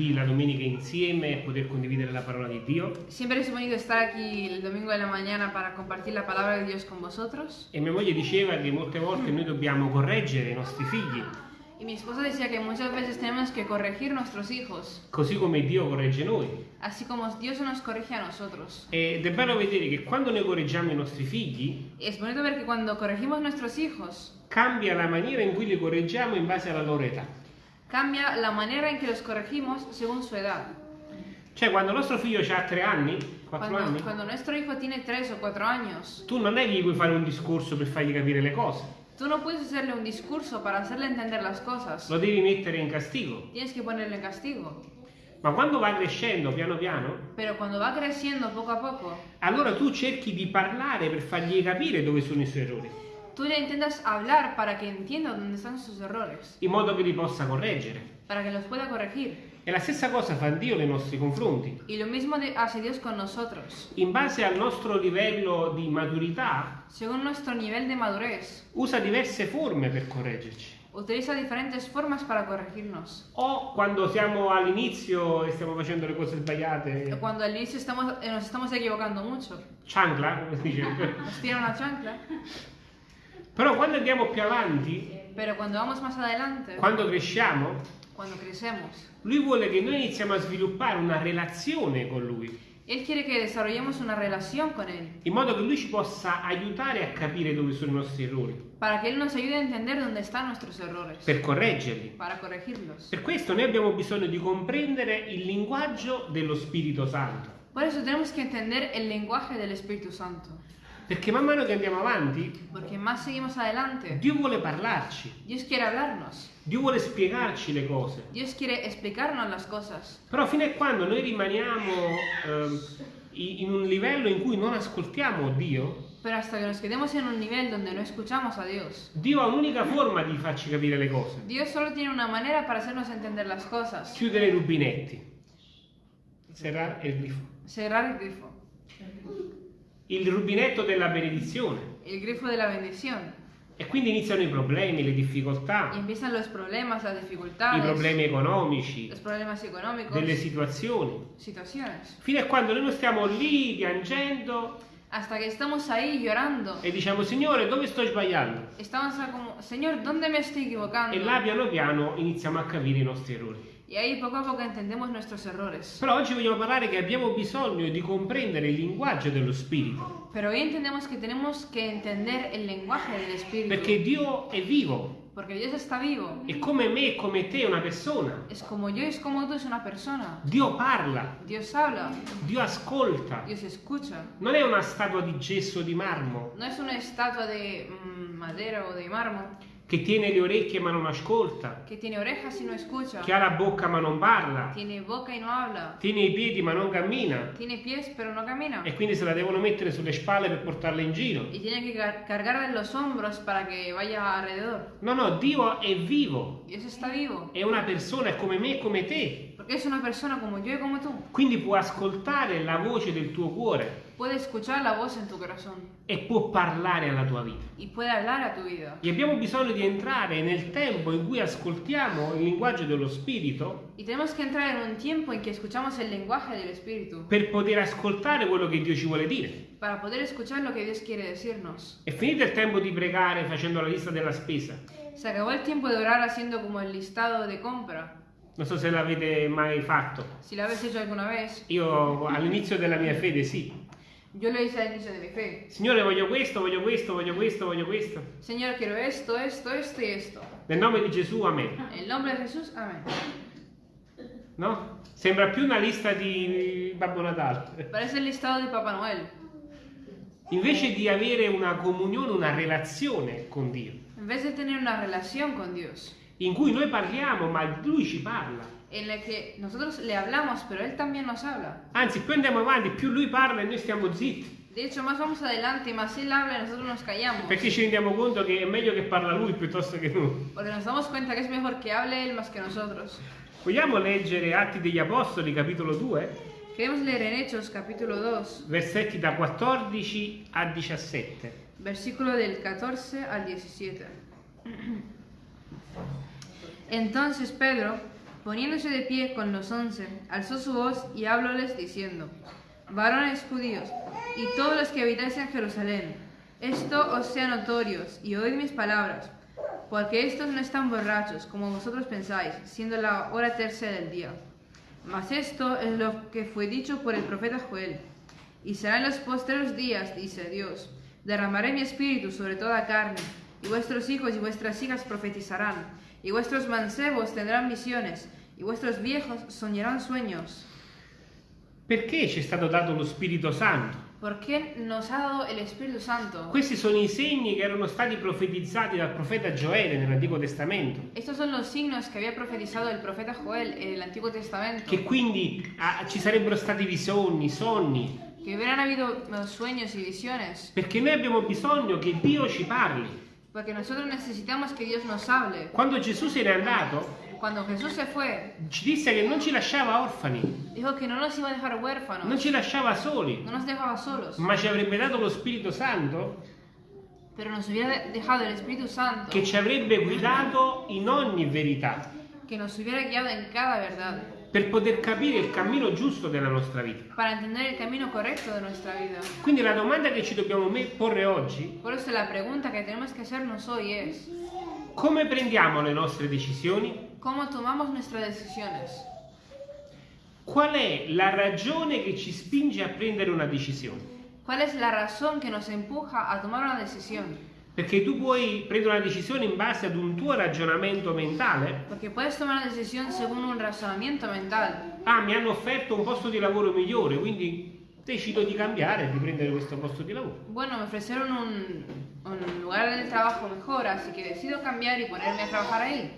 qui la domenica insieme e poter condividere la parola di Dio. Siempre es bonito estar aquí el domingo de la mañana para compartir la palabra de Dios con vosotros. E mia moglie diceva che molte volte noi dobbiamo correggere i nostri figli, Y mi esposa decía que muchas veces tenemos que corregir nuestros hijos, così come Dio corregge noi. así como Dios nos corrige a nosotros. Ed è bello vedere che quando noi correggiamo i nostri figli, es bonito ver que cuando corregimos nuestros hijos, cambia la maniera in cui li correggiamo in base alla loro età. Cambia la manera en que los corregimos según su edad. Cioè, quando nostro figlio ha tre anni, quattro anni, cuando nuestro hijo tiene tres o cuatro años, tu non è che gli puoi fare un discorso per fargli capire le cose, tú no puedes hacerle un discurso para hacerle entender las cosas. lo devi mettere in castigo. Tienes que ponerle en castigo. Ma quando va crescendo piano piano, Pero cuando va creciendo poco a poco, allora tu cerchi di parlare per fargli capire dove sono i suoi errori, tú le intentas hablar para que entienda dónde están sus errores, in modo che li possa correggere. para que los pueda corregir. E la stessa cosa fa Dio nei nostri confronti. Y lo mismo hace Dios con nosotros. In base al nostro livello di maturità, Según nuestro nivel de madurez, usa diverse forme per correggerci. utiliza diferentes formas para corregirnos. O quando siamo all'inizio e stiamo facendo le cose sbagliate, Cuando al inicio estamos, eh, nos estamos equivocando mucho, chancla, come si dice. nos tira una chancla, Però quando andiamo più avanti, pero cuando vamos más adelante, quando cresciamo, crecemos, lui vuole che noi iniziamo a sviluppare una relazione con lui, Él quiere que desarrollemos una relación con Él, in modo che lui ci possa aiutare a capire dove sono i nostri errori, para que Él nos ayude a entender dónde están nuestros errores, per correggerli. para corregirlos. Per questo noi abbiamo bisogno di comprendere il linguaggio dello Spirito Santo, Por eso tenemos que entender el lenguaje del Espíritu Santo, perché man mano che andiamo avanti, porque más seguimos adelante, Dio vuole parlarci, Dios quiere hablarnos, Dio vuole spiegarci le cose. Dios quiere explicarnos las cosas. Però fino a quando noi rimaniamo i- in un livello in cui non ascoltiamo Dio, Pero hasta que nos quedemos en un nivel donde no escuchamos a Dios, Dio ha un'unica forma di farci capire le cose. Dios solo tiene una manera para hacernos entender las cosas. Chiudere i rubinetti. Serrare il grifo. Cerrar el grifo, Il rubinetto della benedizione. el grifo de la bendición. E quindi iniziano i problemi, le difficoltà, empiezan los problemas, las i dificultades, problemi economici, los problemas económicos, delle situazioni. situaciones. Fino a quando noi non stiamo lì piangendo Hasta que estamos ahí llorando. e diciamo Signore dove sto sbagliando? Estamos como, Señor, ¿dónde me estoy equivocando? E là piano piano iniziamo a capire i nostri errori. Y ahí poco a poco entendemos nuestros errores. Però oggi vogliamo parlare che abbiamo bisogno di comprendere il linguaggio dello Spirito, Pero hoy entendemos que tenemos que entender el lenguaje del Espíritu. perché Dio è vivo Porque Dios está vivo. e come me e come te è una persona. Es como yo, es como tú, es una persona. Dio parla, Dios habla, Dio ascolta. Dios escucha. Non è una statua di gesso o di marmo No es una estatua de mm, madera o de mármol che tiene le orecchie ma non ascolta, que tiene orejas y no escucha. che ha la bocca ma non parla, Tiene boca y no habla. tiene i piedi ma non cammina Tiene pies pero no camina. e quindi se la devono mettere sulle spalle per portarla in giro. Y tiene que car- cargar de los hombros para que vaya alrededor. No, no, Dio è vivo, Dios está vivo. è una persona, è come me e come te. Porque es una persona como yo y como tú. Quindi può ascoltare la voce del tuo cuore Puede escuchar la voz en tu corazón e può parlare alla tua vita. y puede hablar a tu vida. E abbiamo bisogno di entrare nel tempo in cui ascoltiamo il linguaggio dello Spirito Y tenemos que entrar en un tiempo en que escuchamos el lenguaje del Espíritu per poter ascoltare quello che Dio ci vuole dire. para poder escuchar lo que Dios quiere decirnos. È finito il tempo di pregare facendo la lista della spesa. Se acabó el tiempo de orar haciendo como el listado de compra. Non so se l'avete mai fatto. Si lo habéis hecho alguna vez, Io all'inizio della mia fede sì. Yo lo hice al inicio de mi fe. Signore voglio questo, voglio questo, voglio questo, voglio questo. Señor, quiero esto, esto, esto y esto. Nel nome di Gesù, amen. En el nombre de Jesús, amén. No? Sembra più una lista di Babbo Natale. Parece el listado de Papá Noel. Invece di avere una comunione, una relazione con Dio, vez de tener una relación con Dios, in cui noi parliamo, ma Lui ci parla. En la que nosotros le hablamos, pero Él también nos habla. Anzi, più andiamo avanti, più Lui parla e noi stiamo zitti. De hecho, más vamos adelante más Él habla y nosotros nos callamos. Perché ci rendiamo conto che è meglio che parla Lui piuttosto che noi. Porque nos damos cuenta que es mejor que hable Él más que nosotros. Vogliamo leggere Atti degli Apostoli, capitolo 2, Queremos leer en Hechos capítulo 2, versetti da 14 a 17. versículo del 14 al 17. Entonces Pedro, Poniéndose de pie con los once, alzó su voz y hablóles diciendo, varones judíos y todos los que habitáis en Jerusalén, esto os sea notorios y oíd mis palabras, porque estos no están borrachos como vosotros pensáis, siendo la hora tercera del día. Mas esto es lo que fue dicho por el profeta Joel. Y será en los postreros días, dice Dios, derramaré mi espíritu sobre toda carne, y vuestros hijos y vuestras hijas profetizarán, y vuestros mancebos tendrán visiones, y vuestros viejos soñarán sueños. Perché ci è stato dato lo Spirito Santo? Porque nos ha dado el Espíritu Santo. Questi sono i segni che erano stati profetizzati dal profeta Gioele nell'Antico Testamento, Estos son los signos que había profetizado el profeta Joel en el Antiguo Testamento. che quindi ah, ci sarebbero stati visioni, sogni, Que hubieran habido eh, sueños y visiones. perché noi abbiamo bisogno che Dio ci parli. Porque nosotros necesitamos que Dios nos hable. Quando Gesù se n'è andato, Cuando Jesús se fue, ci disse che non ci lasciava orfani, dijo que no nos iba a dejar huérfanos. non ci lasciava soli, No nos dejaba solos. ma ci avrebbe dato lo Spirito Santo Pero nos hubiera dejado el Espíritu Santo. che ci avrebbe guidato in ogni verità, Que nos hubiera guiado en cada verdad. Per poter capire il cammino giusto della nostra vita. Para entender el camino correcto de nuestra vida. Quindi la domanda che ci dobbiamo porre oggi, Por eso la pregunta que tenemos que hacernos hoy es, come prendiamo le nostre decisioni? ¿cómo tomamos nuestras decisiones? Qual è la ragione che ci spinge a prendere una decisione? ¿Cuál es la razón que nos empuja a tomar una decisión? Perché tu puoi prendere una decisione in base ad un tuo ragionamento mentale. Porque puedes tomar una decisión según un razonamiento mental. Ah, mi hanno offerto un posto di lavoro migliore, quindi decido di cambiare e di prendere questo posto di lavoro. Bueno, me ofrecieron un, un lugar de trabajo mejor, así que decido cambiar y ponerme a trabajar ahí.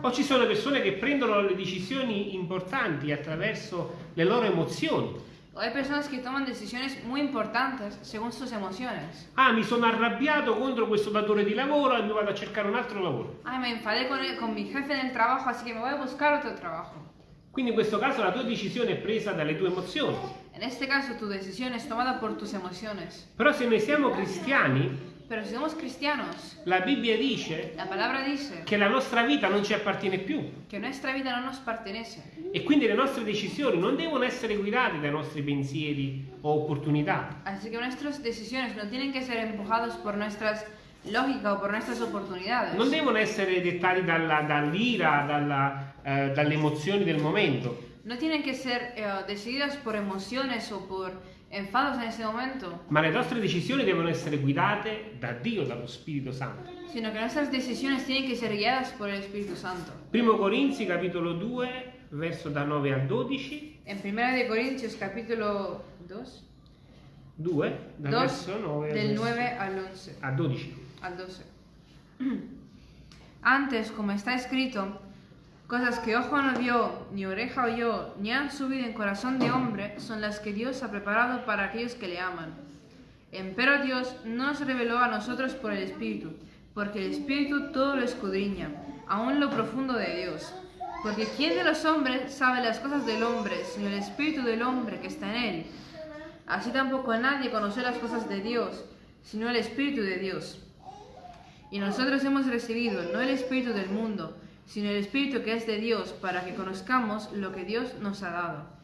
O ci sono persone che prendono le decisioni importanti attraverso le loro emozioni. O hay personas que toman decisiones muy importantes según sus emociones. Ah, mi sono arrabbiato contro questo datore di lavoro e mi vado a cercare un altro lavoro. Ay, me enfadé con, el- con mi jefe en el trabajo, así que me voy a buscar otro trabajo. Quindi in questo caso la tua decisione è presa dalle tue emozioni. En este caso, tu decisión es tomada por tus emociones. Però se noi siamo cristiani, Pero si somos cristianos, la Bibbia dice la palabra dice che la nostra vita non ci appartiene più que nuestra vida no nos pertenece. e quindi le nostre decisioni non devono essere guidate dai nostri pensieri o opportunità, Así que nuestras decisiones no tienen que ser empujadas por nuestras lógicas o por nuestras oportunidades. non devono essere dettati dall'ira, dalla, eh, dalle emozioni del momento, No tienen que ser eh, decididas por emociones o por enfados en ese momento, ma le nostre decisioni devono essere guidate da Dio, dallo Spirito Santo. sino que nuestras decisiones tienen que ser guiadas por el Espíritu Santo. Primo Corinzi capitolo 2, verso da 9 a 12, En 1 de Corintios capítulo 2, 2, dal 2 verso 9 al del verso- 9 al 11. a 12. al 12. Antes, como está escrito, cosas que ojo no vio, ni oreja oyó, ni han subido en corazón de hombre, son las que Dios ha preparado para aquellos que le aman. Empero Dios no nos reveló a nosotros por el Espíritu, porque el Espíritu todo lo escudriña, aún lo profundo de Dios. Porque ¿quién de los hombres sabe las cosas del hombre, sino el Espíritu del hombre que está en él? Así tampoco nadie conoce las cosas de Dios, sino el Espíritu de Dios. Y nosotros hemos recibido no el Espíritu del mundo, sino el Espíritu que es de Dios, para que conozcamos lo que Dios nos ha dado.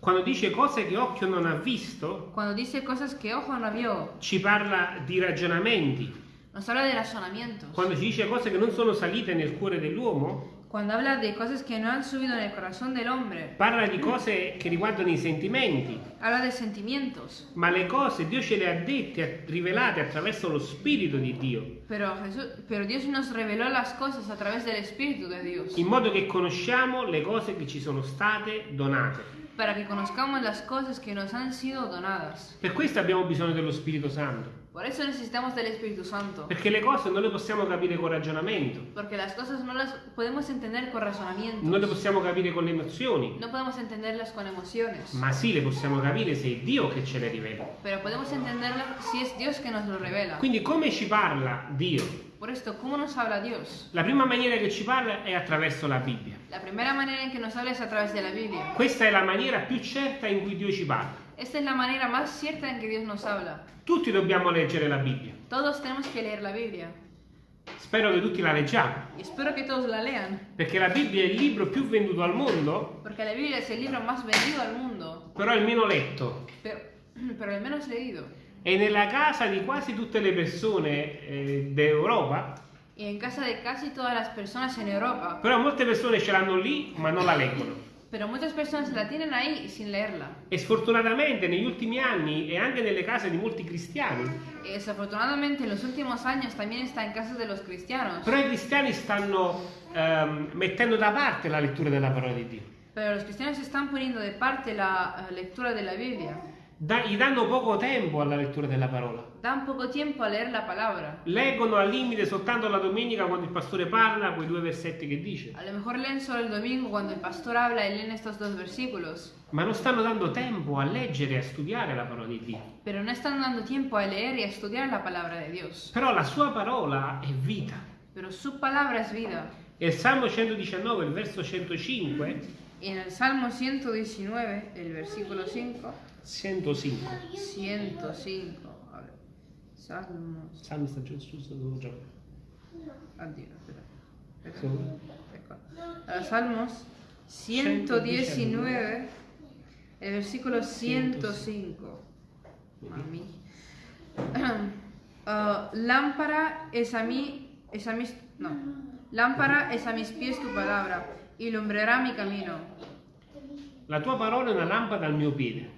Quando dice cose che occhio non ha visto, Cuando dice cosas que ojo no vio, ci parla di ragionamenti. nos habla de razonamientos. Quando ci dice cose che non sono salite nel cuore dell'uomo, Cuando habla de cosas que no han subido en el corazón del hombre, parla di cose che riguardano i sentimenti. habla de sentimientos. Ma le cose Dio ce le ha dette, rivelate attraverso lo Spirito di Dio, Pero, Jesús, pero Dios nos reveló las cosas a través del Espíritu de Dios, in modo che conosciamo le cose che ci sono state donate. para que conozcamos las cosas que nos han sido donadas. Per questo abbiamo bisogno dello Spirito Santo, Por eso necesitamos del Espíritu Santo. perché le cose non le possiamo capire con ragionamento, Porque las cosas no las podemos entender con razonamientos. non le possiamo capire con le emozioni, No podemos entenderlas con emociones. ma sì le possiamo capire se è Dio che ce le rivela. Pero podemos entenderlas si es Dios que nos lo revela. Quindi come ci parla Dio? Por esto, ¿cómo nos habla Dios? La prima maniera che ci parla è attraverso la Bibbia. La primera manera en que nos habla es a través de la Biblia. Questa è la maniera più certa in cui Dio ci parla. Esta es la manera más cierta en que Dios nos habla. Tutti dobbiamo leggere la Bibbia. Todos tenemos que leer la Biblia. Spero che tutti la leggiamo, Y espero que todos la lean, perché la Bibbia è il libro più venduto al mondo, porque la Biblia es el libro más vendido al mundo, però il meno letto. pero, pero el menos leído. E nella casa di quasi tutte le persone eh, d'Europa, Y en casa de casi todas las personas en Europa. però molte persone ce l'hanno lì ma non la leggono. Pero muchas personas la tienen ahí sin leerla. E sfortunatamente negli ultimi anni e anche nelle case di molti cristiani, Y desafortunadamente en los últimos años también está en casas de los cristianos. però i cristiani stanno ehm, mettendo da parte la lettura della parola di Dio. Pero los cristianos están poniendo de parte la eh, lectura de la Biblia. Da- gli danno poco tempo alla lettura della parola. Dan poco tiempo a leer la palabra. Leggono al limite soltanto la domenica quando il pastore parla, quei due versetti che dice. A lo mejor leen solo el domingo cuando el pastor habla y leen estos dos versículos. Ma non stanno dando tempo a leggere e a studiare la parola di Dio. Pero no están dando tiempo a leer y a estudiar la palabra de Dios. Però la sua parola è vita. Pero su palabra es vida. E il Salmo 119, il verso 105, Y en el Salmo 119, el versículo 5, 105. 105, a ver, Salmos, Salmo sta giù su, su, su, giù. addio, espera, Salmos 119, el versículo 105. Mami. Ah, lámpara es a mí, es a mis, no, lámpara es a mis pies tu palabra y lumbrará mi camino. La tua parola è una lampada al mio piede,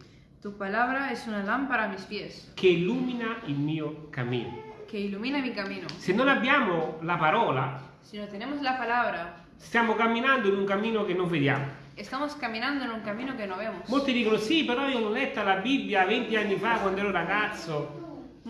Tu palabra es una lámpara a mis pies, che illumina il mio cammino. que ilumina mi camino. Se non abbiamo la parola, Si no tenemos la palabra, stiamo camminando in un cammino che non vediamo. estamos caminando en un camino que no vemos. Molti dicono sì, però io l'ho letta la Bibbia 20 anni fa quando ero ragazzo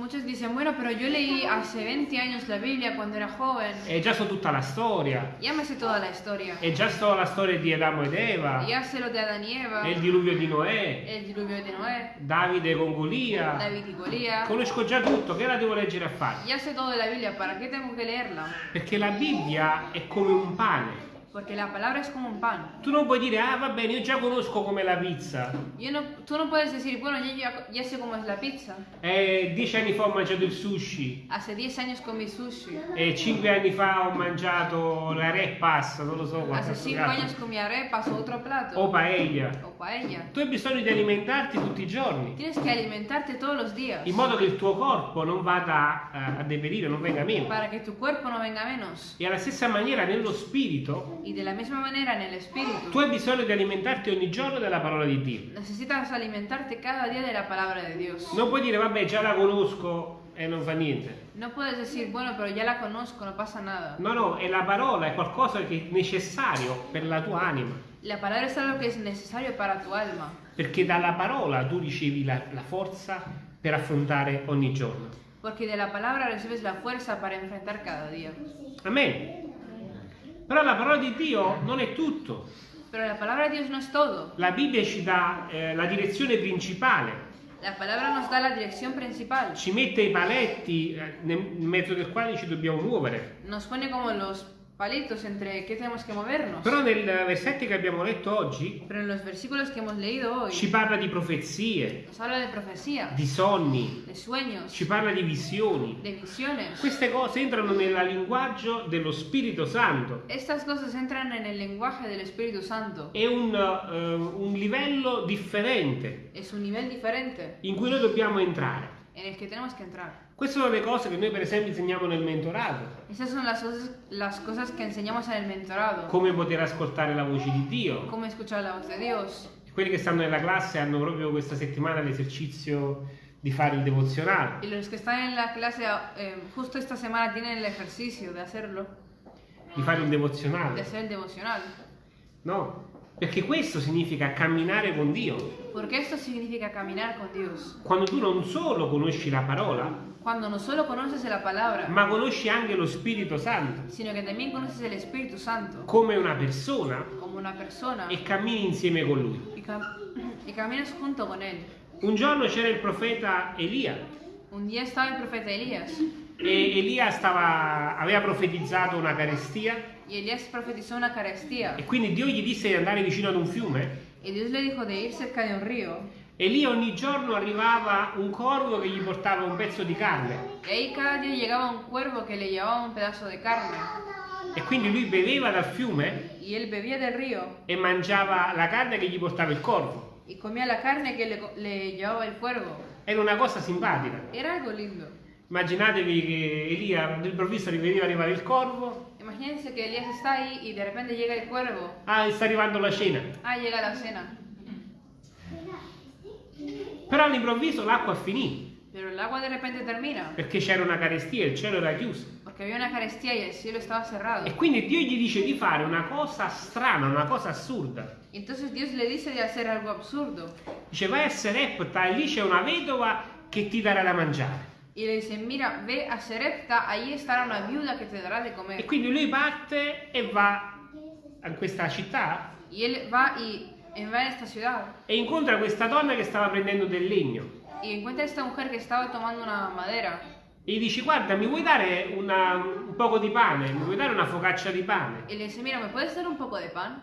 Muchos dicen, bueno, pero yo leí hace 20 años la Biblia cuando era joven. e già so tutta la storia, Ya me sé toda la historia. e già so la storia di Adamo ed Eva, Ya sé lo de Adán y Eva, e il diluvio di Noè, el diluvio de Noé, Davide con Golia. David y Golía. Conosco già tutto, che la devo leggere a fare? Ya sé todo de la Biblia, ¿para qué tengo que leerla? Perché la Bibbia è come un pane. Porque la palabra es como un pan. Tu non puoi dire, ah va bene, io già conosco come la pizza. Yo no, tú no puedes decir, bueno, ya, ya, ya sé cómo es la pizza. Eh, dieci anni fa ho mangiato il sushi. Hace 10 años comí sushi. E cinque anni fa ho mangiato la repas, non lo so Hace 5 años comí arepas o otro plato. O paella. O paella. Tu hai bisogno di alimentarti tutti i giorni, Tienes que alimentarte todos los días. in modo che il tuo corpo non vada eh, a deperire, non venga meno. Para que tu cuerpo no venga menos. E alla stessa maniera nello spirito, Y de la misma manera en el espíritu. tu hai bisogno di alimentarti ogni giorno della parola di Dio. Necesitas alimentarte cada día de la palabra de Dios. Non puoi dire, vabbè, già la conosco e non fa niente. No puedes decir, bueno, pero ya la conozco, no pasa nada. No, no, è la parola, è qualcosa che è necessario per la tua anima. La palabra es algo que es necesario para tu alma. Perché dalla parola tu ricevi la, la forza per affrontare ogni giorno. Porque de la palabra recibes la fuerza para enfrentar cada día. Amen. Però la parola di Dio non è tutto. Pero la palabra de Dios no es todo. La Bibbia ci dà eh, la direzione principale, La palabra nos da la dirección principal. ci mette i paletti eh, nel mezzo del quale ci dobbiamo muovere. Nos pone como los palitos entre qué tenemos que movernos. Però nel versetto che abbiamo letto oggi Pero en los versículos que hemos leído hoy ci parla di profezie, nos habla de profecía, di sogni, de sueños, ci parla di visioni. de visiones. Queste cose entrano nel linguaggio dello Spirito Santo. Estas cosas entran en el lenguaje del Espíritu Santo. È un, eh, un livello differente Es un nivel diferente in cui noi dobbiamo entrare. en el que tenemos que entrar. Queste sono le cose che noi per esempio insegniamo nel mentorato, Esas son las las cosas que enseñamos en el mentorado. come poter ascoltare la voce di Dio. Cómo escuchar la voz de Dios. Quelli che stanno nella classe hanno proprio questa settimana l'esercizio di fare il devozionale. Y los que están en la clase eh, justo esta semana tienen el ejercicio de hacerlo, Di fare un de devozionale. hacer el devocional. No, perché questo significa camminare con Dio. Porque esto significa caminar con Dios. Quando tu non solo conosci la parola, Cuando no solo conoces la palabra, ma conosci anche lo Spirito Santo. sino que también conoces el Espíritu Santo. Come una persona como una persona. e cammini insieme con lui. y, cam- y caminas junto con Él. Un giorno c'era il profeta Elia. Un día estaba el profeta Elías. E Elia stava- aveva profetizzato una carestia. Una carestía e quindi Dio gli disse di andare vicino ad un fiume. y Dios le dijo de ir cerca de un río E lì ogni giorno arrivava un corvo che gli portava un pezzo di carne. Y ahí cada día llegaba un cuervo que le llevaba un pedazo de carne. E quindi lui beveva dal fiume Y él bebía del río e mangiava la carne che gli portava il corvo. y comía la carne que le, le llevaba el cuervo. Era una cosa simpatica. Era algo lindo. Immaginatevi che Elia all'improvviso rivedeva arrivare il corvo. Imagínense que Elías está ahí y de repente llega el cuervo. Ah, sta arrivando la cena. Ah, llega la cena. Però all'improvviso l'acqua finì Pero el agua de repente termina perché c'era una carestia, il cielo era chiuso. porque había una carestía y el cielo estaba cerrado. E quindi Dio gli dice di fare una cosa strana, una cosa assurda. Entonces Dios le dice de hacer algo absurdo. Dice vai a Serepta e lì c'è una vedova che ti darà da mangiare. Y le dice, mira, ve a Serepta, ahí estará una viuda que te dará de E comer. quindi lui parte e va a questa città él va y va en esta ciudad e incontra questa donna che stava prendendo del legno. y encuentra esta mujer que estaba tomando una madera. E gli dice guarda mi vuoi dare una- un poco di pane, mi vuoi dare una focaccia di pane? Y le dice, mira, ¿me puedes dar un poco de pan?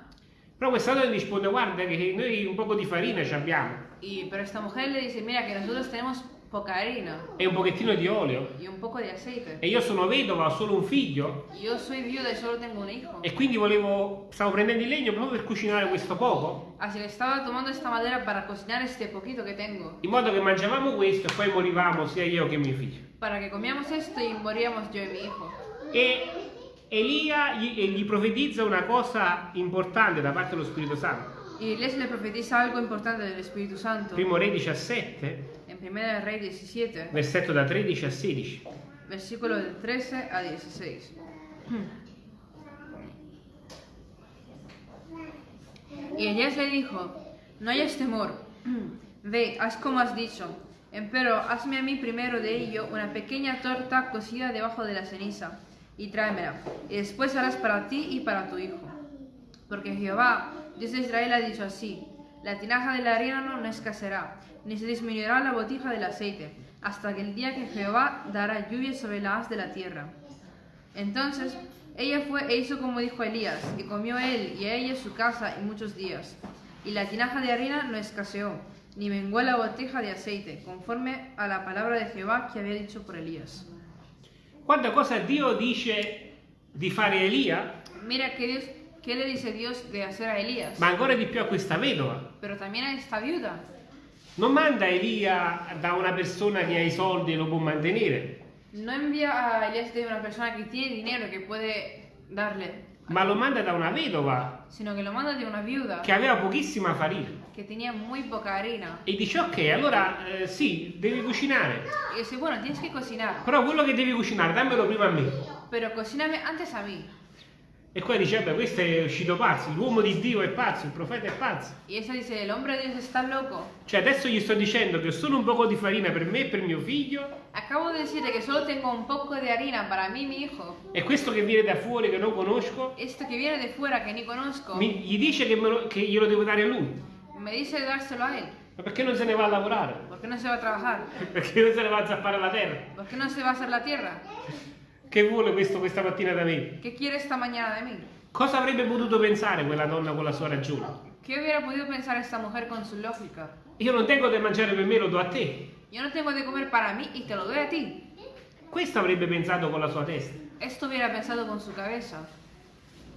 Però questa donna gli risponde guarda che noi un poco di farina ci abbiamo Y, pero esta mujer le dice, mira, que nosotros tenemos poca harina e un pochettino di olio y un poco de aceite. e io sono vedova, ho solo un figlio yo soy viuda y solo tengo un hijo. e quindi volevo, stavo prendendo il legno proprio per cucinare questo poco, Así que estaba tomando esta madera para cocinar este poquito que tengo. in modo che mangiavamo questo e poi morivamo sia io che mio figlio. Para que comíamos esto y moríamos yo y mi hijo. E Elia gli, e gli profetizza una cosa importante da parte dello Spirito Santo. Y les le profetiza algo importante del Espíritu Santo. Primo Re 17, En 1 Rey 17, versetto da 13 a 16. versículo del 13 a 16. Y Elías le dijo, no hayas temor, ve, haz como has dicho, empero hazme a mí primero de ello una pequeña torta cocida debajo de la ceniza, y tráemela, y después harás para ti y para tu hijo. Porque Jehová, Dios de Israel, ha dicho así, la tinaja de la harina no escaseará, ni se disminuirá la botija del aceite, hasta que el día que Jehová dará lluvia sobre la haz de la tierra. Entonces ella fue e hizo como dijo Elías, y comió él y a ella su casa y muchos días. Y la tinaja de harina no escaseó, ni menguó la botija de aceite, conforme a la palabra de Jehová que había dicho por Elías. Quanta cosa Dio dice di fare a Elia, Mira que Dios, ¿qué le dice Dios de hacer a Elías? ma ancora di più a questa vedova. Pero también a esta viuda. Non manda Elia da una persona che ha i soldi e lo può mantenere, No envía a Elías de una persona que tiene dinero que puede darle, ma lo manda da una vedova sino que lo manda de una viuda che aveva pochissima farina. que tenía muy poca harina. E dice ok, allora eh, sì, devi cucinare, Y dice, bueno, tienes que cocinar, però quello che devi cucinare dammelo prima a me. pero cocíname antes a mí. E qua dice, beh, questo è uscito pazzo, l'uomo di Dio è pazzo, il profeta è pazzo. Y ella dice, el hombre de Dios está loco. Cioè adesso gli sto dicendo che ho solo un poco di farina per me e per mio figlio, Acabo de decirle que solo tengo un poco de harina para mí y mi hijo. e questo che viene da fuori che non conosco, Esto que viene de fuera que ni conozco, mi- gli dice che, me lo- che glielo devo dare a lui. me dice de dárselo a él. Ma perché non se ne va a lavorare? ¿Por qué no se va a trabajar? Perché non se ne va a zappare la terra? ¿Por qué no se va a hacer la tierra? Che vuole questo questa mattina da me? ¿Qué quiere esta mañana de mí? Cosa avrebbe potuto pensare quella donna con la sua ragione? ¿Qué hubiera podido pensar esta mujer con su lógica? Io non tengo da mangiare per me, lo do a te. Yo no tengo de comer para mí y te lo doy a ti. Questo avrebbe pensato con la sua testa. Esto hubiera pensado con su cabeza.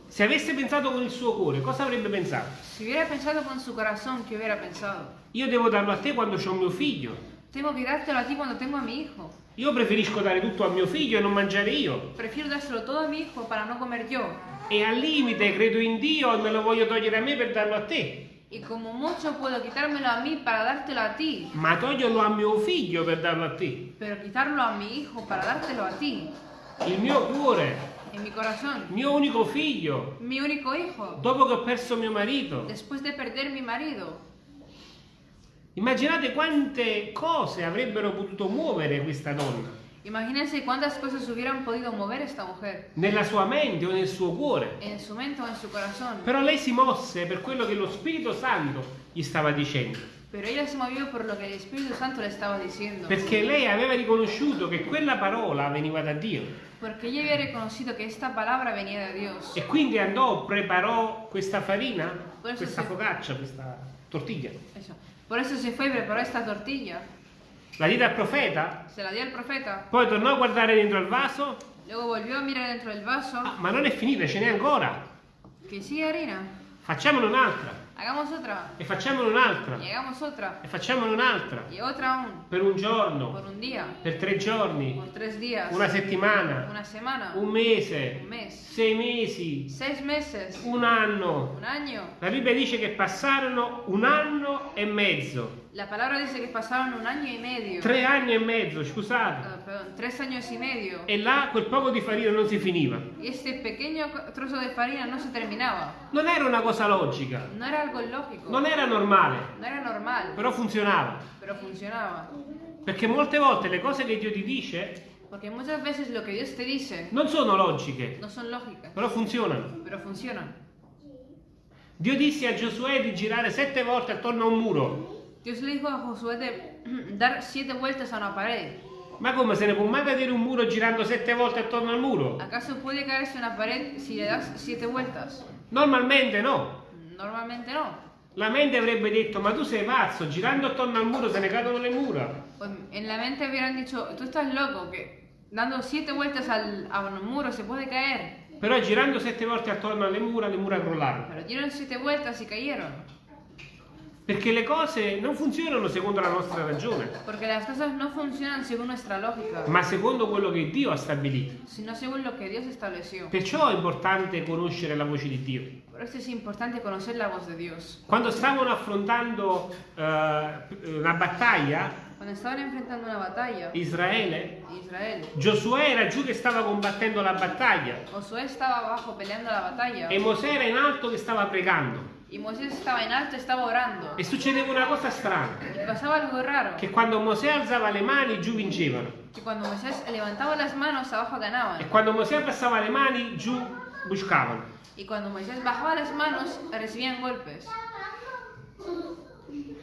Se avesse pensato con il suo cuore, cosa avrebbe pensato? Si hubiera pensado con su corazón, ¿qué hubiera pensado? Io devo darlo a te quando ho mio figlio. Tengo que dártelo a ti cuando tengo a mi hijo. Io preferisco dare tutto a mio figlio e non mangiare io. Prefiero dárselo todo a mi hijo para no comer yo. E al limite credo in Dio e me lo voglio togliere a me per darlo a te. Y como mucho puedo quitármelo a mí para dártelo a ti. Ma toglierlo a mio figlio per darlo a te. Pero quitarlo a mi hijo para dártelo a ti. Il mio cuore, En mi corazón. il mio unico figlio. Mi único hijo. Dopo che ho perso mio marito. Después de perder mi marido. Immaginate quante cose avrebbero potuto muovere questa donna. Imagínense cuántas cosas hubieran podido mover esta mujer. Nella sua mente o nel suo cuore. En su mente o en su corazón. Però lei si mosse per quello che lo Spirito Santo gli stava dicendo. Pero ella se movió por lo que el Espíritu Santo le estaba diciendo. Perché lei aveva riconosciuto che quella parola veniva da Dio. Porque ella había reconocido que esta palabra venía de Dios. E quindi andò, preparò questa farina, questa focaccia, questa tortiglia. Eso. Por eso se fue y preparó esta tortilla. la diede al profeta, se la dio al profeta, poi tornò a guardare dentro al vaso, luego volvió a mirar dentro del vaso, "Ah, ma non è finita, ce n'è ancora. que sigue harina, Facciamone un'altra, hagamos otra, e facciamone un'altra, y hagamos otra, e facciamone un'altra, y otra aún, per un por giorno, un día, per tre giorni, por tres días, una settimana, una semana, un mese, un mes, sei mesi, seis meses, un anno. un año. La Bibbia dice che passarono un anno e mezzo, La palabra dice que pasaron un año y medio, tre anni e mezzo, scusate, ah, perdón, tres años y medio, e là quel poco di farina non si finiva. y este pequeño trozo de farina no se terminaba. Non era una cosa logica, No era algo lógico, non era normale, no era normal, però funzionava. pero funcionaba. Perché molte volte le cose che Dio ti dice Porque muchas veces lo que Dios te dice non sono logiche, no son lógicas, però funzionano. pero funcionan. Dio disse a Giosuè di girare sette volte attorno a un muro. Dios le dijo a Josué de dar siete vueltas a una pared. Ma come se ne può mai vedere un muro girando sette volte attorno al muro? ¿Acaso puede caerse una pared si le das siete vueltas? Normalmente no. Normalmente no. La mente avrebbe detto, ma tu sei pazzo, girando attorno al muro se ne cadono le mura. En la mente hubieran dicho, tú estás loco, que dando siete vueltas al, a un muro se puede caer. Però girando sette volte attorno alle mura, le mura crollarono. Pero dieron siete vueltas y cayeron. Perché le cose non funzionano secondo la nostra ragione, Porque las cosas no funcionan según nuestra lógica, ma secondo quello che Dio ha stabilito. sino según lo que Dios estableció. Perciò è importante conoscere la voce di Dio. Por eso es importante conocer la voz de Dios. Quando stavano affrontando eh, una battaglia, Cuando estaban enfrentando una batalla, Israele, Israel, Giosuè era giù che stava combattendo la battaglia Josué estaba abajo peleando la batalla e Mosè era in alto che stava pregando. y Moisés estaba en alto, estaba orando. E succedeva una cosa strana, Y pasaba algo raro, che quando Mosè alzava le mani giù vincevano que cuando Moisés levantaba las manos abajo e ganaban. quando Mosè abbassava le mani giù buscavano. Y cuando Moisés bajaba las manos recibían golpes.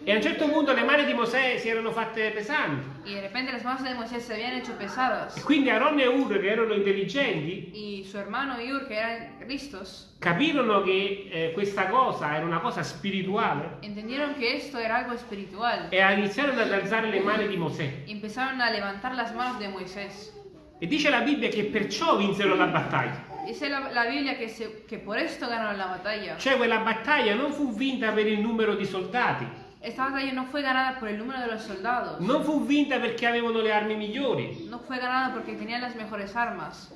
E a un certo punto le mani di Mosè si erano fatte pesanti Y de repente las manos de Moisés se habían hecho pesadas. e quindi Aaron e Ur che erano intelligenti Y su hermano Iur, que eran listos, capirono che eh, questa cosa era una cosa spirituale entendieron que esto era algo espiritual. e iniziarono ad alzare le mani di Mosè. Y empezaron a levantar las manos de Moisés. E dice la Bibbia che perciò vinsero la battaglia. Dice la, la Biblia que, se- que por esto ganaron la batalla. Cioè quella battaglia non fu vinta per il numero di soldati, Esta batalla no fue ganada por el número de los soldados. non fu vinta perché avevano le armi migliori, No fue ganada porque tenían las mejores armas.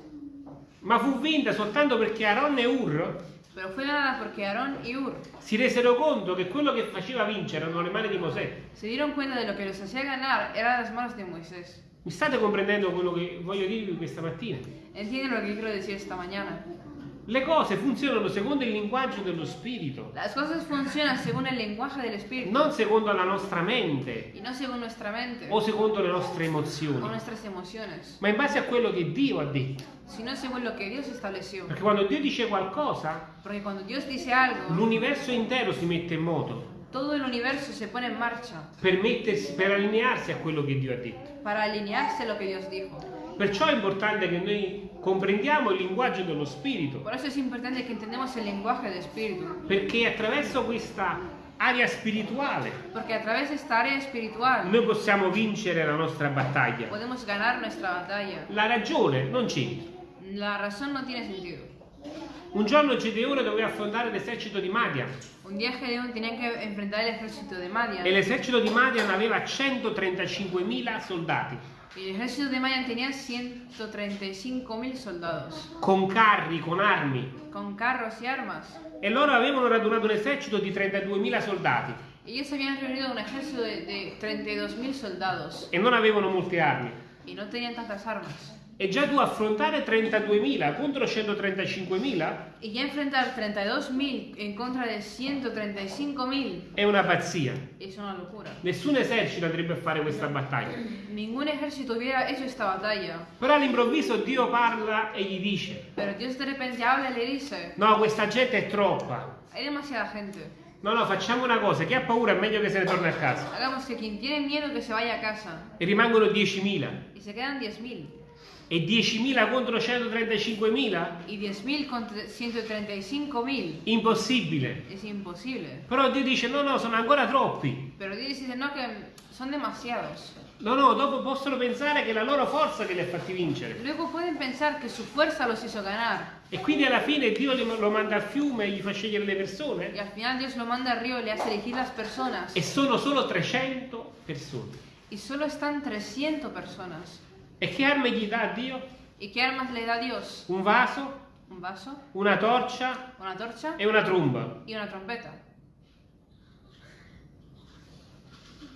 ma fu vinta soltanto perché Aaron e Ur Pero fue ganada porque Aarón y Ur si resero conto che quello che faceva vincere erano le mani di Mosè. se dieron cuenta de lo que los hacía ganar eran las manos de Moisés. Mi state comprendendo quello che voglio dirvi questa mattina? ¿Entienden lo que quiero decir esta mañana? Le cose funzionano secondo il linguaggio dello spirito, Las cosas funcionan según el lenguaje del Espíritu non secondo la nostra mente y no según nuestra mente o secondo le nostre o emozioni, nuestras emociones, ma in base a quello che Dio ha detto. sino según lo que Dios estableció. Perché quando Dio dice qualcosa, algo, l'universo intero si mette in moto todo el universo se pone en marcha per, mettersi, per allinearsi a quello che Dio ha detto. para alinearse a lo que Dios dijo. Perciò è importante che noi comprendiamo il linguaggio dello spirito, Por eso es importante que entendamos el lenguaje del Espíritu. perché attraverso questa area spirituale Porque a través de esta área espiritual noi possiamo vincere la nostra battaglia. podemos ganar nuestra batalla. La ragione non c'entra. La razón no tiene sentido. Un giorno Gedeone doveva affrontare l'esercito di Madian Un día Gedeón tenía que enfrentar el ejército de Madian. e l'esercito di Madian aveva 135.000 soldati Y el ejército de Madian tenía 135.000 soldados, con carri, con armi con carros y armas. e loro avevano radunato un esercito di 32.000 soldati Ellos habían reunido un ejército de, de 32.000 soldados e non avevano molte armi. y no tenían tantas armas. E già tu affrontare 32.000 contro 135.000 Y ya enfrentar 32.000 en contra de 135.000 è una pazzia. es una locura. Nessun esercito andrebbe a fare questa battaglia. Ningún ejército hubiera hecho esta batalla. Però all'improvviso Dio parla e gli dice: Pero Dios de repente habla y le dice, No, questa gente è troppa. hay demasiada gente. No, no, facciamo una cosa: chi ha paura è meglio che se ne torni a casa. Hagamos que quien tiene miedo que se vaya a casa. E rimangono 10.000. Y se quedan 10.000. E 10.000 contro 135.000? Y 10.000 contra 135.000. Impossibile. Es imposible. Però Dio dice: No, no, sono ancora troppi. Pero Dios dice, no, que son demasiados. No, no, dopo possono pensare che è la loro forza che li ha fatti vincere. Luego pueden pensar que su fuerza los hizo ganar. E quindi alla fine Dio lo manda al fiume e gli fa scegliere le persone. al final Dios lo manda al río y le hace elegir las personas. E sono solo 300 persone. Y solo están 300 personas. E che armi gli dà Dio? ¿Y qué armas le da Dios? Un vaso, Un vaso, una torcia una torcha e una tromba. y una trompeta.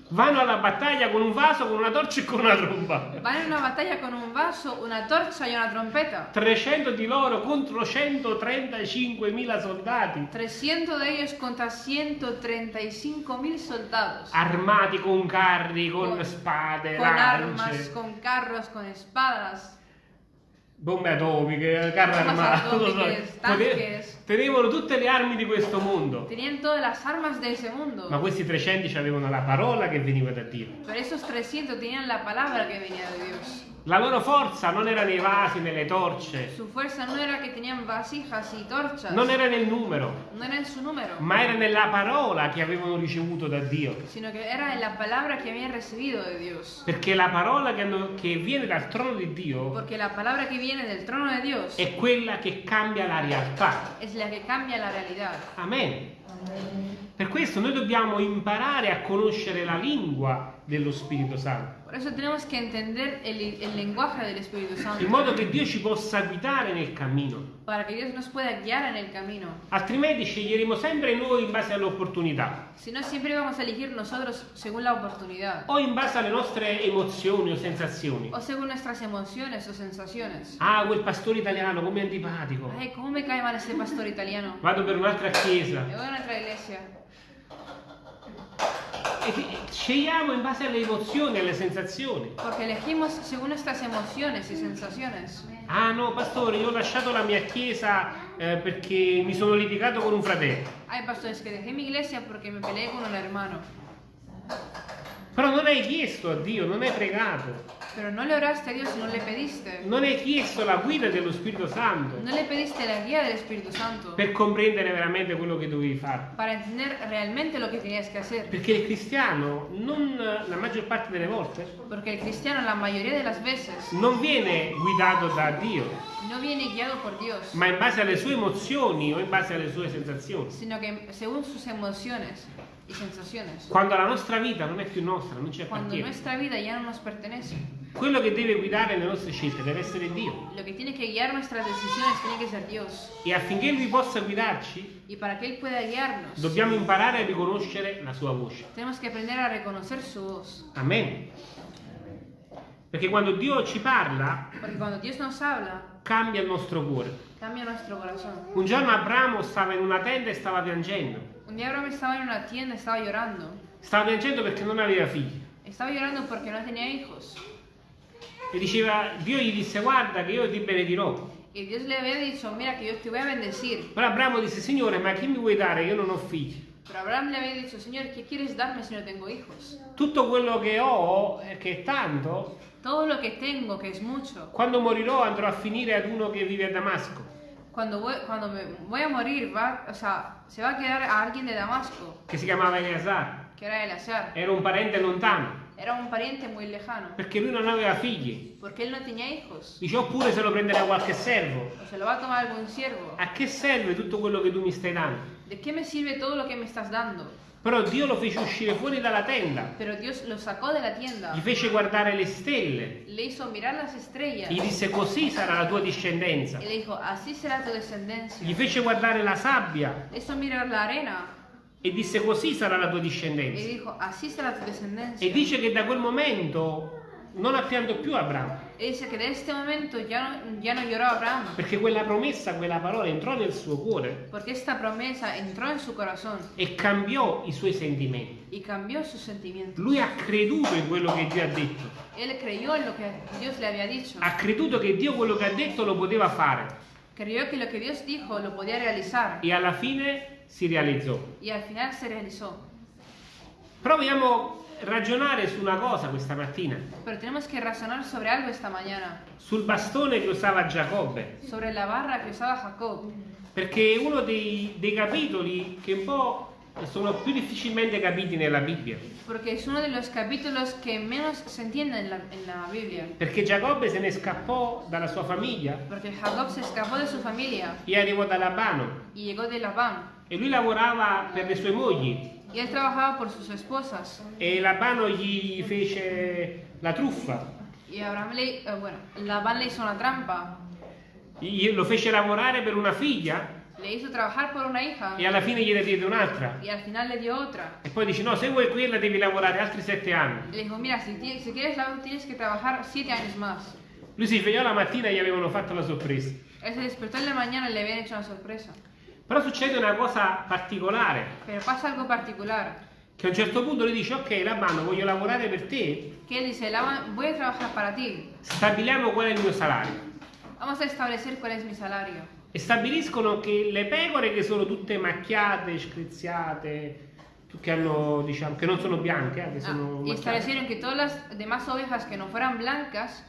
Vanno alla battaglia con un vaso, con una torcia e con una tromba. Van en una batalla con un vaso, una torcha y una trompeta. 300 di loro contro 135.000 soldati, 300 de ellos contra 135 mil soldados. armati con carri, con Con- spade, Con armas, lance, con carros, con espadas. Bombe atomiche, atomiche, Pote- tanques. Tenevano tutte le armi di questo mondo. Tenían todas las armas de ese mundo. Ma questi 300 avevano la parola che veniva da Dio. Pero esos 300 tenían la palabra que venía de Dios. La loro forza non era nei vasi, nelle torce, Su fuerza no era que tenían vasijas y torchas. non era nel numero, No era número. ma era nella parola che avevano ricevuto da Dio. Sino que era en la palabra que habían recibido de Dios. Perché la parola che, hanno- che viene dal trono di Dio Porque la palabra que viene del trono de Dios è quella che cambia la realtà. es la que cambia la realidad. Amen. Per questo noi dobbiamo imparare a conoscere la lingua dello Spirito Santo, Por eso tenemos que entender el, el lenguaje del Espíritu Santo. in modo che Dio ci possa guidare nel cammino. Para que Dios nos pueda guiar en el camino. Altrimenti sceglieremo sempre noi in base alle opportunità Si no, siempre vamos a elegir nosotros según la oportunidad. o in base alle nostre emozioni o sensazioni. O según nuestras emociones o sensaciones. Ah, quel pastore italiano come antipatico. Ay, ¿cómo me cae mal este pastor italiano? Vado per un'altra chiesa. Me voy a otra iglesia. Scegliamo in base alle emozioni e alle sensazioni. Porque elegimos según nuestras emociones y sensaciones. Ah no, pastore, io ho lasciato la mia chiesa eh, perché mi sono litigato con un fratello. Hay pastores que dejé mi iglesia porque me peleé con un hermano. Però non hai chiesto a Dio, non hai pregato, Pero no le oraste a Dios no le pediste. non hai chiesto la guida dello Spirito Santo No le pediste la guía del Espíritu Santo. per comprendere veramente quello che dovevi fare. Para entender realmente lo que tenías que hacer. Perché il cristiano, non la maggior parte delle volte, Porque el cristiano la mayoría de las veces non viene guidato da Dio, no viene guiado por Dios, ma in base alle sue emozioni o in base alle sue sensazioni. sino que según sus emociones y sensaciones. Quando la nostra vita non è più nostra, non ci Cuando appartiene. nuestra vida ya no nos pertenece. Quello che deve guidare le nostre scelte deve essere Dio. Lo que tiene que guiar nuestras decisiones tiene que ser Dios. E affinché Lui possa guidarci, Y para que Él pueda guiarnos, dobbiamo imparare a riconoscere la sua voce. tenemos que aprender a reconocer su voz. Amen. Perché quando Dio ci parla, Porque cuando Dios nos habla, cambia il nostro cuore. cambia nuestro corazón. Un giorno Abramo stava in una tenda e stava piangendo. Abraham estaba en una tienda, estaba llorando. Stava piangendo perché non aveva figli. Estaba llorando porque no tenía hijos. E diceva, Dio gli disse, guarda che io ti benedirò. Y Dios le había dicho, mira que yo te voy a bendecir. Però Abramo disse, Signore, ma che mi vuoi dare? Io non ho figli. Pero Abraham le había dicho, Señor, ¿qué quieres darme si no tengo hijos? Tutto quello che ho, che è tanto, Todo lo que tengo, que es mucho. quando morirò andrò a finire ad uno che vive a Damasco. Cuando voy, cuando me voy a morir, va, o sea, se va a quedar a alguien de Damasco, che si chiamava Eleazar. que era Eleazar. Era un parente lontano, Era un pariente muy lejano, perché lui non aveva figli. porque él no tenía hijos. Dice, oppure se lo prenderà qualche servo. O se lo va a tomar algún siervo. A che serve tutto quello che tu mi stai dando? ¿De qué me sirve todo lo que me estás dando? Però Dio lo fece uscire fuori dalla tenda, Pero Dios lo sacó de la tienda, gli fece guardare le stelle, le hizo mirar las estrellas gli disse così sarà la tua discendenza. y le dijo, así será tu descendencia. Gli fece guardare la sabbia Le hizo mirar la arena e disse così sarà la tua discendenza. dijo, así será tu descendencia. E dice che da quel momento non ha pianto più Abramo, Y dice que de este momento ya no, ya no lloró Abraham, perché quella promessa, quella parola entrò nel suo cuore. Porque esta promesa entró en su corazón. E cambiò i suoi sentimenti. Lui ha creduto in quello che Dio ha detto, Él creyó en lo que Dios le había dicho. ha creduto che Dio quello che ha detto lo poteva fare. Creyó que lo que Dios dijo lo podía realizar. E alla fine si realizzò. Proviamo ragionare su una cosa questa mattina, Pero tenemos que razonar sobre algo esta mañana, sul bastone che usava Giacobbe, sobre la barra que usaba Jacob, perché è uno dei, dei capitoli che un po' sono più difficilmente capiti nella Bibbia. porque es uno de los capítulos que menos se entiende en la, en la Biblia. Perché Giacobbe se ne scappò dalla sua famiglia. Porque Jacob se escapó de su familia. E arrivò da Labano. Llegó de Labán. e lui lavorava per le sue mogli Y él trabajaba por sus esposas. e Labano gli fece la truffa, Y Abraham le, eh, bueno, Labán le hizo una trampa. Gli- lo fece lavorare per una figlia Le hizo trabajar por una hija e alla fine gliene diede un'altra. y al final le dio otra. E poi dice no, se vuoi quella devi lavorare altri sette anni. Le dijo, mira, si, ti- si quieres la tienes que trabajar siete años más. Lui si svegliò la mattina e gli avevano fatto la sorpresa. Él se despertó en la mañana y le habían hecho una sorpresa. Però succede una cosa particolare, Pero pasa algo particular. che a un certo punto lui dice ok Labano voglio lavorare per te, él dice, voy a trabajar para ti. stabiliamo qual è il mio salario. Vamos a establecer cuál es mi salario. E stabiliscono che le pecore che sono tutte macchiate, scriziate, che, hanno, diciamo, che non sono bianche, eh, che Ah, sono macchiate, establecieron que todas las demás ovejas que no fueran blancas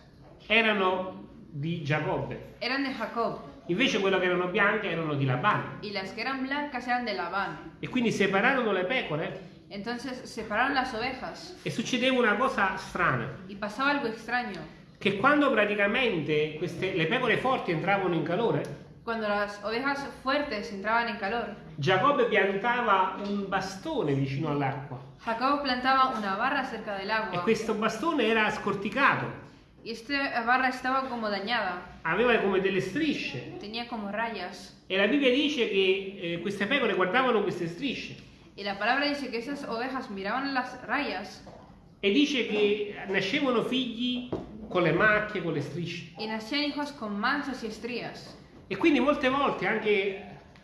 erano di Giacobbe. eran de Jacob Invece quelle che erano bianche erano di Labano. y las que eran blancas eran de Labán. E quindi separarono le pecore Entonces separaron las ovejas e succedeva una cosa strana, y pasaba algo extraño. che quando praticamente queste, le pecore forti entravano in calore, Cuando las ovejas fuertes entraban en calor, Giacobbe piantava un bastone vicino all'acqua Jacob plantaba una barra cerca del e questo bastone era scorticato, y esta barra estaba como dañada, aveva come delle strisce tenía como rayas. e la Bibbia dice che eh, queste pecore guardavano queste strisce Y la palabra dice que esas ovejas miraban las rayas e dice che nascevano figli con le macchie, con le strisce. y nacían hijos con manchas y estrías. E quindi molte volte anche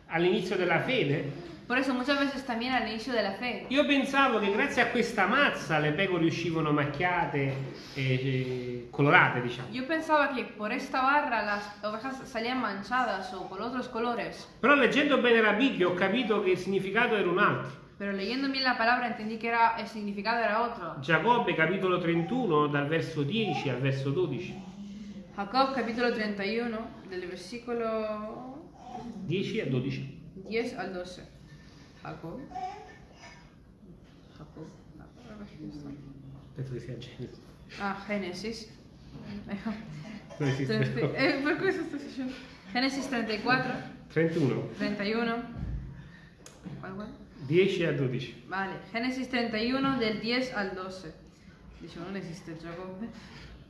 all'inizio della fede Por eso muchas veces también al inicio de la fe, io pensavo che grazie a questa mazza le pecore uscivano macchiate e colorate, diciamo. yo pensaba que por esta barra las ovejas salían manchadas o con otros colores. Però leggendo bene la Bibbia ho capito che il significato era un altro. Pero leyendo bien la palabra entendí que era, el significado era otro. Giacobbe capitolo 31 dal verso 10 al verso 12. Jacob capítulo 31 del versículo 10 a 12. 10 al 12. Jacob. Jacob. Penso che sia Genesi. Ah, Génesis. Eh, ¿Por qué eso estás diciendo? Génesis 34, 31, 31. ¿Cuál, cuál? 10 a 12. Vale, Génesis 31 del 10 al 12. Dice, no existe Jacob.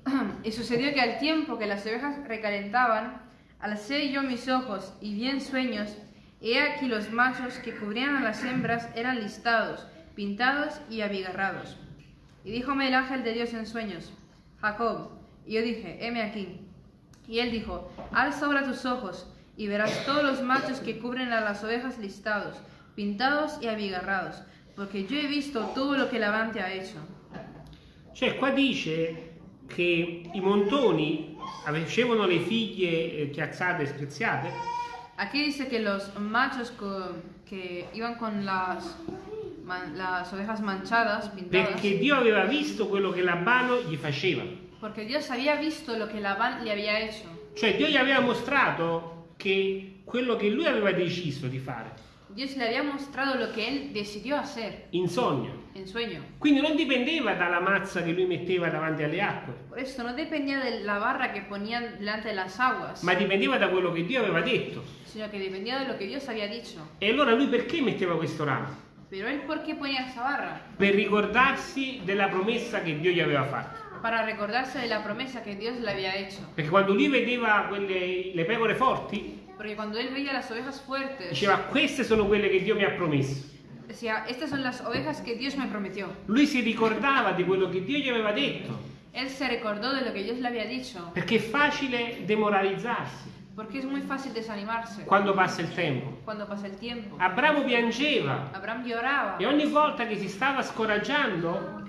Y sucedió que al tiempo que las ovejas recalentaban, alcé yo mis ojos y vi en sueños, he aquí los machos que cubrían a las hembras eran listados, pintados y abigarrados. Y díjome el ángel de Dios en sueños, Jacob. Y yo dije, heme aquí. Y él dijo, alza ahora tus ojos y verás todos los machos que cubren a las ovejas listados, pintados y abigarrados, porque yo he visto todo lo que Labán te ha hecho. Cioè qua dice che i montoni avevano le figlie eh, chiazzate e scriziate Aquí dice que los machos co- que iban con las, man- las ovejas manchadas, pintadas, perché Dio aveva visto quello che Labano gli faceva. porque Dios había visto lo que Labán le había hecho. Cioè Dio gli aveva mostrato che quello che lui aveva deciso di fare Dios le había mostrado lo que él decidió hacer in sogno. en sueño. Quindi non dipendeva dalla mazza che lui metteva davanti alle acque, Por esto no dependía de la barra que ponían delante de las aguas, ma dipendeva da quello che Dio aveva detto. sino que dependía de lo que Dios había dicho. E allora lui perché metteva questo ramo? Pero él, ¿por qué ponía esa barra? Per ricordarsi della promessa che Dio gli aveva fatto. Para recordarse de la promesa que Dios le había hecho. Perché quando lui vedeva quelle, le pecore forti, Porque cuando él veía las ovejas fuertes, diceva queste sono quelle che Dio mi ha promesso. decía, estas son las ovejas que Dios me prometió. Lui si ricordava di quello che Dio gli aveva detto, Él se recordó de lo que Dios le había dicho. perché è facile demoralizzarsi Porque es muy fácil desanimarse quando passa il tempo. cuando pasa el tiempo. Abramo piangeva lloraba. e ogni volta che si stava scoraggiando,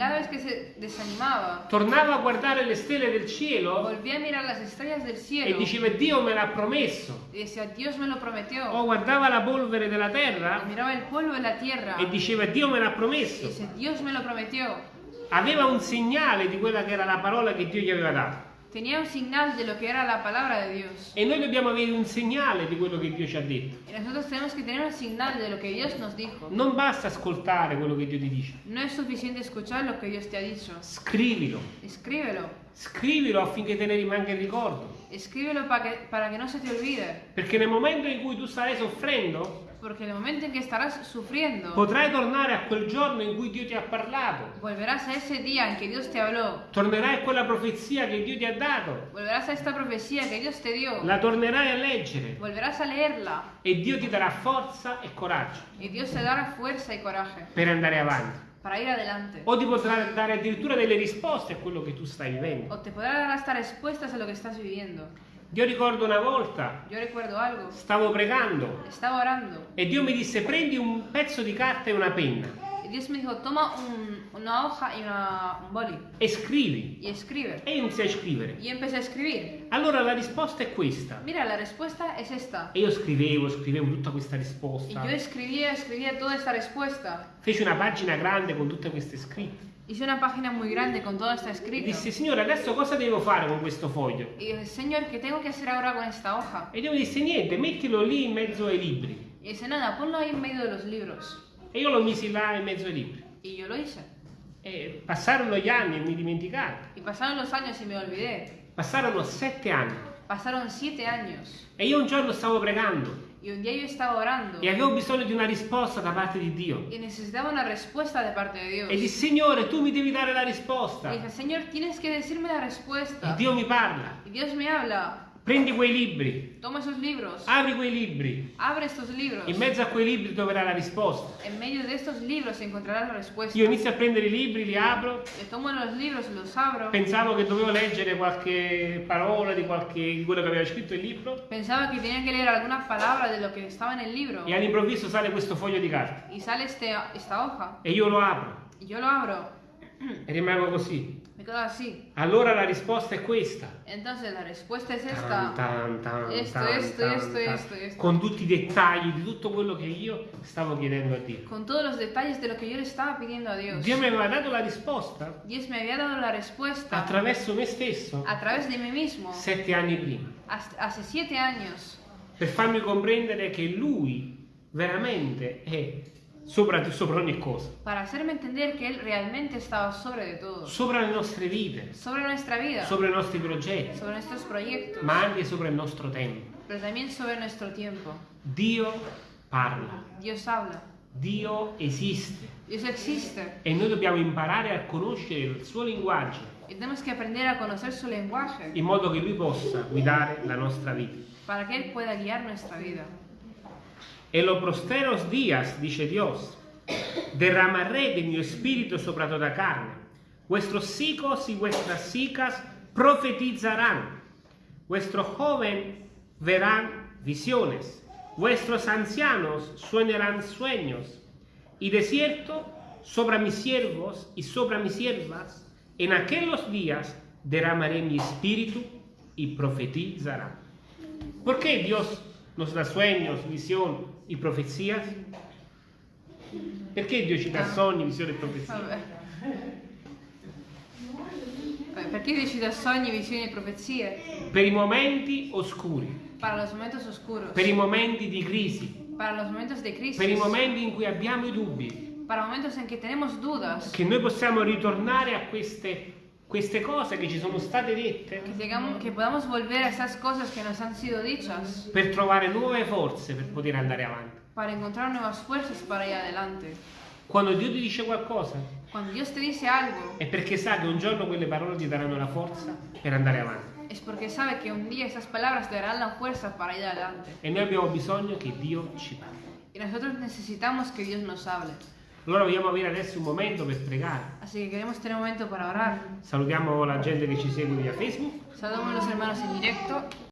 tornava a guardare le stelle del cielo del e cielo diceva Dio me l'ha promesso. decía. O guardava la polvere della terra la tierra e diceva Dio me l'ha promesso. dice, me. Aveva un segnale di quella che era la parola che Dio gli aveva dato. Tenía un señal de lo que era la palabra de Dios. E noi dobbiamo avere un segnale di quello che Dio ci ha detto. Y nosotros tenemos que tener un señal de lo que Dios nos dijo. Non basta ascoltare quello che Dio ti dice. No es suficiente escuchar lo que Dios te ha dicho. Scrivilo. Escríbelo. Scrivilo affinché te ne rimanga il ricordo. Escríbelo para que, para que no se te olvide. Perché nel momento in cui tu starai soffrendo, Porque en el momento en que estarás sufriendo, potrai tornare a quel giorno in cui Dio ti ha parlato. volverás a ese día en que Dios te habló. Tornerai a quella profezia che Dio ti ha dato. Volverás a esta profecía que Dios te dio. La tornerai a leggere. Volverás a leerla. E Dio ti darà forza e coraggio Y Dios te dará fuerza y coraje per andare avanti. para ir adelante. O ti potrà dare addirittura delle risposte a quello che tu stai vivendo. O te podrá dar hasta respuestas a lo que estás viviendo. Io ricordo una volta, algo. stavo pregando Estaba orando e Dio mi disse prendi un pezzo di carta e una penna y Dios me dijo, toma un- una hoja y una- un boli e scrivi. y escribe. E io iniziai a scrivere. Y empecé a escribir. Allora la risposta è questa. Mira, la respuesta es esta. E io scrivevo, scrivevo tutta questa risposta. yo escribía, escribía toda esta respuesta. Feci una pagina grande con tutte queste scritte. Hice una página muy grande con todo esto E escrito. dissi, Signore, adesso cosa devo fare con questo foglio? Y dije, Señor, ¿qué tengo que hacer ahora con esta hoja? E Dio mi disse, niente, mettilo lì in mezzo ai libri. Y dice, nada, ponlo ahí en medio de los libros. E io lo misi là in mezzo ai libri. Y yo lo hice. E passarono gli anni e mi dimenticai. Y pasaron los años y me olvidé. Passarono sette anni. Pasaron siete años. E io un giorno stavo pregando Y un día yo estaba orando. e avevo bisogno di una risposta da parte di Dio. Y necesitaba una respuesta de parte de Dios. E dissi, Signore, tu mi devi dare la risposta. Y dije, Señor, tienes que decirme la E respuesta. Dio mi parla. Y Dios me habla. Prendi quei libri, Toma esos libros. apri quei libri. Abre estos libros. In mezzo a quei libri troverai la risposta. En medio de estos libros encontrarás la respuesta. Io inizio a prendere i libri, li apro. Le tomo los libros, los abro. Pensavo che dovevo leggere qualche parola di, qualche, di quello che aveva scritto il libro. Pensaba que tenía que leer alguna palabra de lo que estaba en el libro. E all'improvviso sale questo foglio di carta. Y sale este, esta hoja. E io lo apro. Y yo lo abro. E rimango così. Me así. Allora la risposta è questa. Entonces la respuesta es Tan, esta. tan, tan, tan, esto, tan, esto, tan. esto, esto. Con tutti i dettagli di tutto quello che io stavo chiedendo a Dio. Con todos los detalles de lo que yo le estaba pidiendo a Dios. Dio mi aveva dato la risposta Dios me había dado la respuesta attraverso me stesso a través de mí mismo sette anni prima. hace siete años Per farmi comprendere che Lui veramente è sopra, sopra ogni cosa. para hacerme entender que Él realmente estaba sobre de todo. Sopra le nostre vite, Sobre nuestra vida, sopra i nostri progetti, sobre nuestros proyectos, ma anche sopra il nostro tempo. pero también sobre nuestro tiempo. Dio parla, Dios habla. Dio esiste Dios existe. e noi dobbiamo imparare a conoscere il suo linguaggio Y tenemos que aprender a conocer su lenguaje in modo che Lui possa guidare la nostra vita. para que Él pueda guiar nuestra vida. En los posteros días, dice Dios, derramaré de mi espíritu sobre toda carne. Vuestros hijos y vuestras hijas profetizarán. Vuestros jóvenes verán visiones. Vuestros ancianos sueñarán sueños. Y de cierto, sobre mis siervos y sobre mis siervas, en aquellos días derramaré mi espíritu y profetizarán. ¿Por qué Dios nos da sueños, visión y profecías? Perché Dio ci dà sogni, visioni e profezie? Vabbè. Perché Dio ci dà sogni, visioni e profezie? Per i momenti oscuri, Para los momentos oscuros, per i momenti di crisi, para los momentos de crisis, per i momenti in cui abbiamo i dubbi, para momentos en que tenemos dudas, che noi possiamo ritornare a queste, queste cose che ci sono state dette que podamos volver a esas cosas que nos han sido dichas per trovare nuove forze per poter andare avanti. para encontrar nuevas fuerzas para ir adelante. Quando Dio ti dice qualcosa Cuando Dios te dice algo, è perché sa che un giorno quelle parole ti daranno la forza per andare avanti. es porque sabe que un día esas palabras te darán la fuerza para ir adelante. E noi abbiamo bisogno che Dio ci parli. Y nosotros necesitamos que Dios nos hable. Allora vogliamo avere adesso un momento per pregare. Así que queremos tener un momento para orar. Salutiamo la gente che ci segue via Facebook. Saludamos a los hermanos en directo.